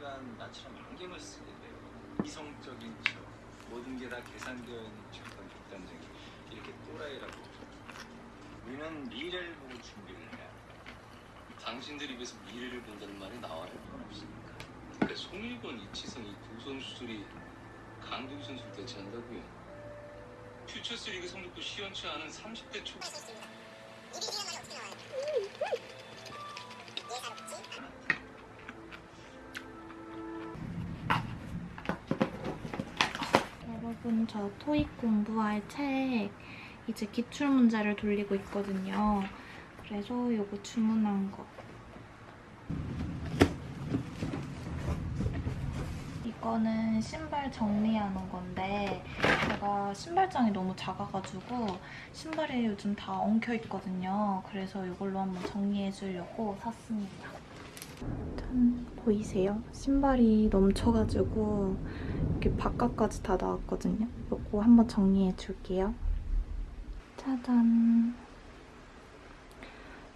하여간 나처럼 안경을 쓰게 돼요. 이성적인 척, 모든 게 다 계산되어 있는 척한 극단적인 이렇게 또라이라고. 우리는 미래를 보고 준비를 해야 돼. 당신들 입에서 미래를 본다는 말이 나와요. 없습니까? 그러니까 송일권, 이치성 이두 선수들이 강동희 선수를 대체한다고요. 퓨처스 리그 성적도 시원치 않은 30대 초 여러분 저 토익 공부할 책 이제 기출문제를 돌리고 있거든요. 그래서 이거 주문한 거. 이거는 신발 정리하는 건데 제가 신발장이 너무 작아가지고 신발이 요즘 다 엉켜있거든요. 그래서 이걸로 한번 정리해주려고 샀습니다. 짠! 보이세요? 신발이 넘쳐가지고 이렇게 바깥까지 다 나왔거든요. 이거 한번 정리해 줄게요. 짜잔!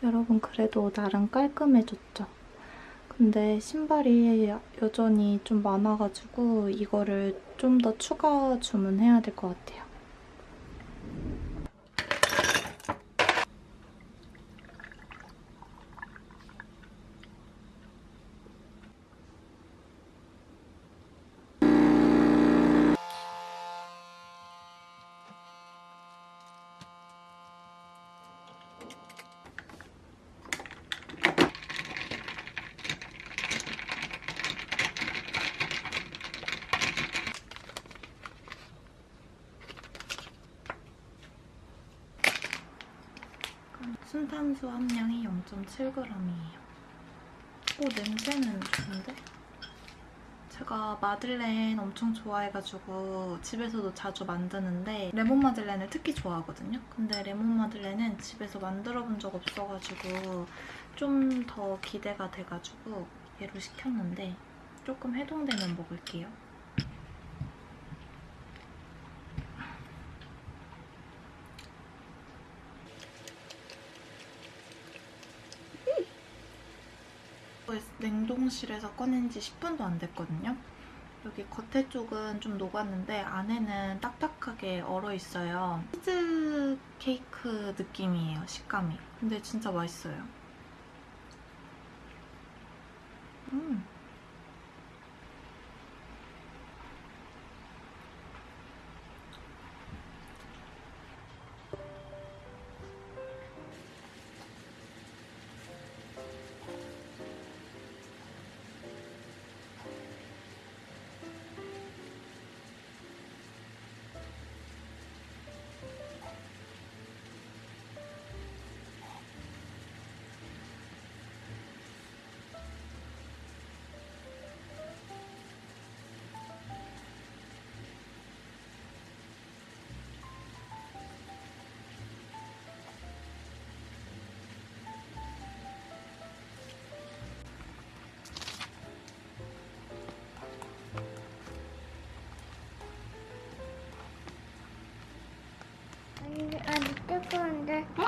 여러분 그래도 나름 깔끔해졌죠? 근데 신발이 여전히 좀 많아가지고 이거를 좀 더 추가 주문해야 될 것 같아요. 탄수 함량이 0.7g이에요. 오, 냄새는 좋은데? 제가 마들렌 엄청 좋아해가지고 집에서도 자주 만드는데 레몬 마들렌을 특히 좋아하거든요. 근데 레몬 마들렌은 집에서 만들어 본 적 없어가지고 좀 더 기대가 돼가지고 얘로 시켰는데 조금 해동되면 먹을게요. 냉동실에서 꺼낸 지 10분도 안 됐거든요. 여기 겉에 쪽은 좀 녹았는데 안에는 딱딱하게 얼어있어요. 치즈 케이크 느낌이에요, 식감이. 근데 진짜 맛있어요. 음.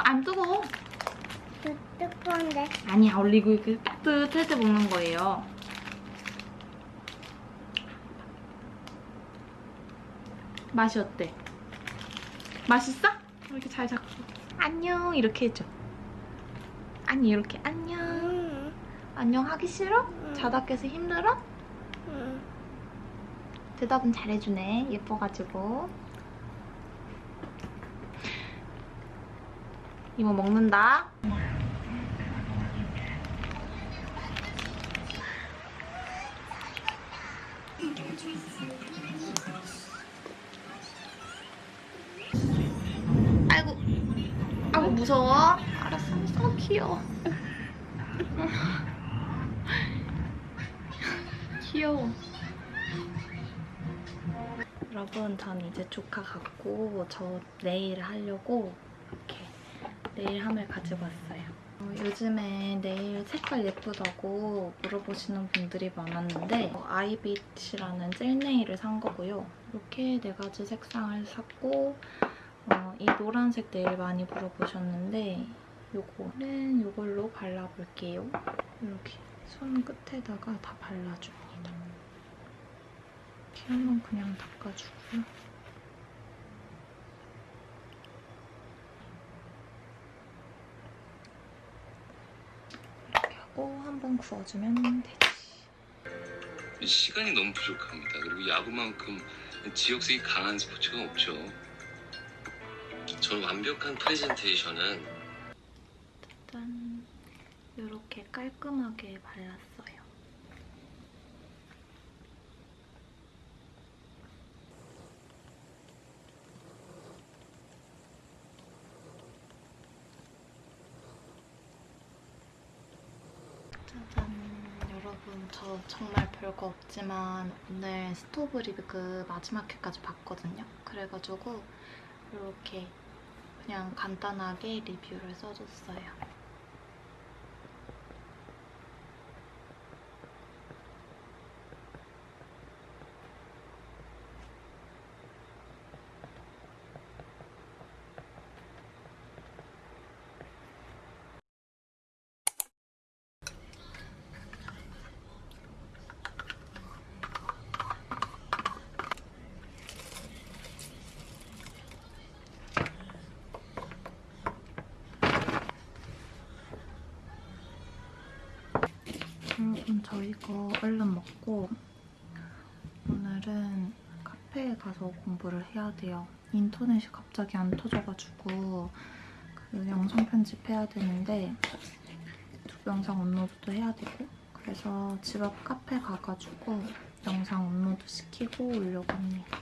안 뜨거워. 뜨, 뜨거운데. 아니야, 이거 이렇게 따뜻할 때 먹는 거예요. 맛이 어때? 맛있어? 이렇게 잘 잡고. 안녕, 이렇게 해줘. 아니, 이렇게 안녕. 응, 안녕 하기 싫어? 자다 깨서 힘들어? 응. 대답은 잘해주네. 예뻐가지고. 이모 먹는다. 아이고. 아이고 무서워. 알았어. 알았어. 귀여워. 귀여워. 여러분, 전 이제 조카 갖고 저 네일 하려고 네일함을 가지고 왔어요. 어, 요즘에 네일 색깔 예쁘다고 물어보시는 분들이 많았는데 어, 아이빗이라는 젤 네일을 산 거고요. 이렇게 네 가지 색상을 샀고 어, 이 노란색 네일 많이 물어보셨는데 요거는 이걸로 발라볼게요. 이렇게 손 끝에다가 다 발라줍니다. 있습니다. 피아노 그냥 닦아주고요. 이렇게 하고 한번 구워주면 되지. 시간이 너무 부족합니다. 그리고 야구만큼 지역색이 강한 스포츠가 없죠. 전 완벽한 프레젠테이션은 짠! 이렇게 깔끔하게 발랐어요. 짜잔! 여러분, 저 정말 별거 없지만 오늘 스토브 리뷰 마지막 회까지 봤거든요. 그래가지고 이렇게 그냥 간단하게 리뷰를 써줬어요. 여러분 저 이거 얼른 먹고 오늘은 카페에 가서 공부를 해야 돼요. 인터넷이 갑자기 안 터져가지고 그 영상 편집해야 되는데 영상 업로드도 해야 되고 그래서 집 앞 카페 가가지고 영상 업로드 시키고 오려고 합니다.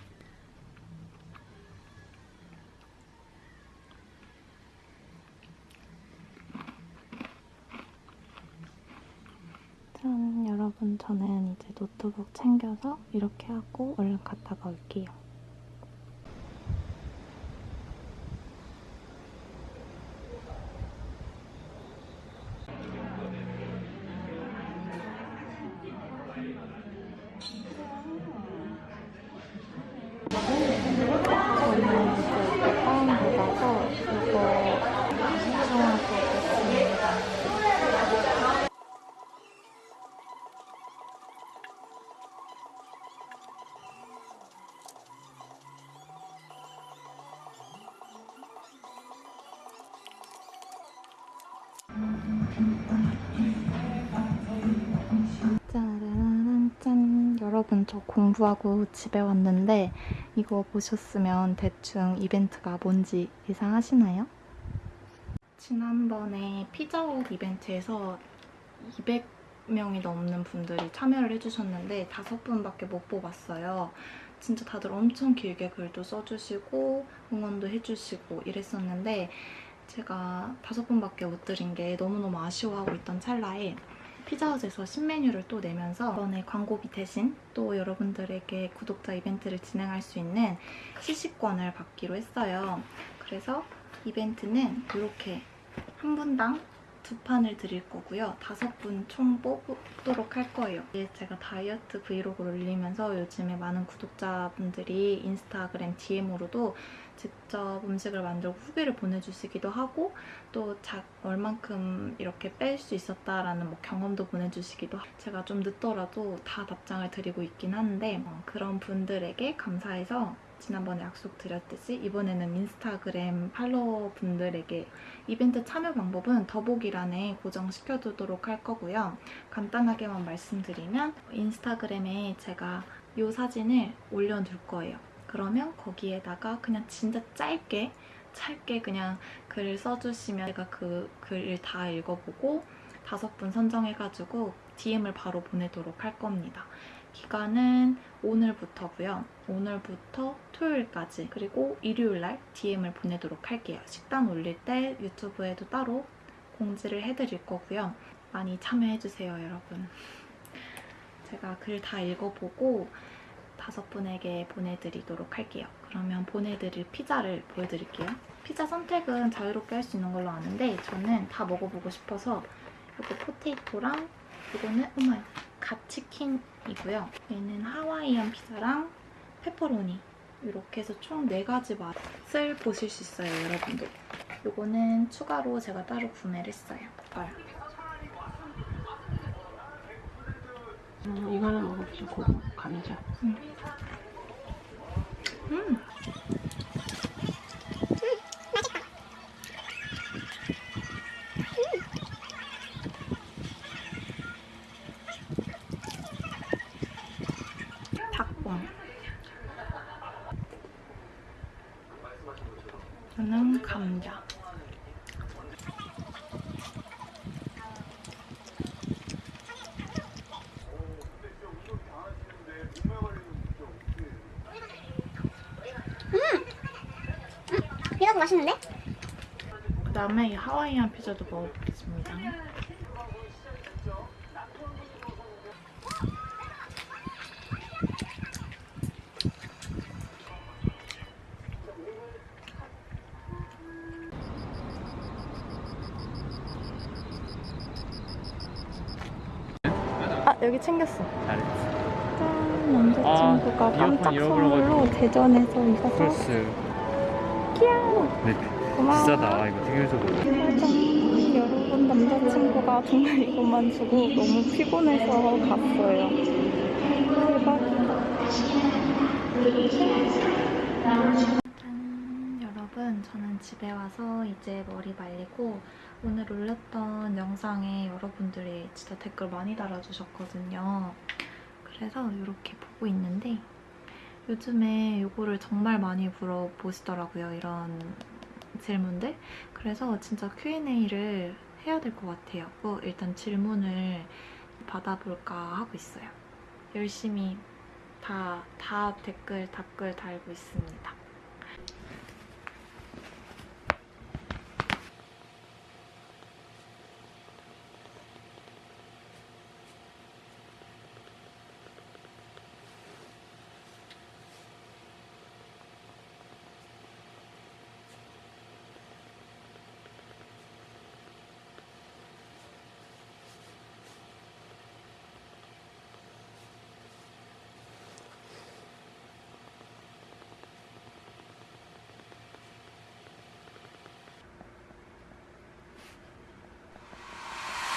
짠 여러분 저는 이제 노트북 챙겨서 이렇게 하고 얼른 갔다가 올게요. 짠 여러분 저 공부하고 집에 왔는데 이거 보셨으면 대충 이벤트가 뭔지 예상하시나요? 지난번에 피자헛 이벤트에서 200명이 넘는 분들이 참여를 해주셨는데 다섯 분밖에 못 뽑았어요. 진짜 다들 엄청 길게 글도 써주시고 응원도 해주시고 이랬었는데 제가 다섯 분밖에 못 드린 게 너무너무 아쉬워하고 있던 찰나에 피자헛에서 신메뉴를 또 내면서 이번에 광고비 대신 또 여러분들에게 구독자 이벤트를 진행할 수 있는 시식권을 받기로 했어요. 그래서 이벤트는 이렇게 한 분당 두 판을 드릴 거고요. 다섯 분 총 뽑도록 할 거예요. 제가 다이어트 브이로그를 올리면서 요즘에 많은 구독자분들이 인스타그램 DM으로도 직접 음식을 만들고 후기를 보내주시기도 하고 또 자, 얼만큼 이렇게 뺄 수 있었다라는 뭐 경험도 보내주시기도 하고 제가 좀 늦더라도 다 답장을 드리고 있긴 한데 어, 그런 분들에게 감사해서 지난번에 약속 드렸듯이 이번에는 인스타그램 팔로워 분들에게 이벤트 참여 방법은 더보기란에 고정시켜두도록 할 거고요. 간단하게만 말씀드리면 인스타그램에 제가 이 사진을 올려둘 거예요. 그러면 거기에다가 그냥 진짜 짧게 짧게 그냥 글을 써주시면 제가 그 글을 다 읽어보고 다섯 분 선정해가지고 DM을 바로 보내도록 할 겁니다. 기간은 오늘부터고요. 오늘부터 토요일까지 그리고 일요일날 DM을 보내도록 할게요. 식단 올릴 때 유튜브에도 따로 공지를 해드릴 거고요. 많이 참여해주세요, 여러분. 제가 글 다 읽어보고 다섯 분에게 보내드리도록 할게요. 그러면 보내드릴 피자를 보여드릴게요. 피자 선택은 자유롭게 할 수 있는 걸로 아는데 저는 다 먹어보고 싶어서 이거 포테이토랑 이거는 어머 갓치킨이고요. 얘는 하와이안 피자랑 페퍼로니 이렇게 해서 총 4가지 맛을 보실 수 있어요, 여러분들. 이거는 추가로 제가 따로 구매를 했어요. 헐. 음, 이거 하나 먹어보자. 고구 감자. 음. 닭 저는 감자. 피자도 맛있는데? 그 다음에 이 하와이안 피자도 먹어보겠습 여기 챙겼어. 잘했지. 짠 남자친구가 아, 깜짝. 선물로 대전에서 이거 사. 플러스. 귀여워. 네. 고마워. 비싸다. 이거 되게 비싸다. 짜잔. 여러분 남자친구가 정말 이것만 주고 너무 피곤해서 갔어요. 대박이다. 짠. 여러분 저는 집에 와서 이제 머리 말리고 오늘 올렸던 영상에 여러분들이 진짜 댓글 많이 달아주셨거든요. 그래서 이렇게 보고 있는데 요즘에 이거를 정말 많이 물어보시더라고요. 이런 질문들. 그래서 진짜 Q&A를 해야 될 것 같아요. 뭐 일단 질문을 받아볼까 하고 있어요. 열심히 다, 다 댓글, 답글 달고 있습니다.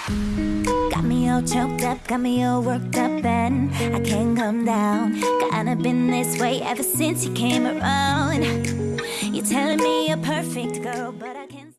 Got me all choked up, got me all worked up, and I can't come down. Kinda been this way ever since you came around. You're telling me you're perfect, girl,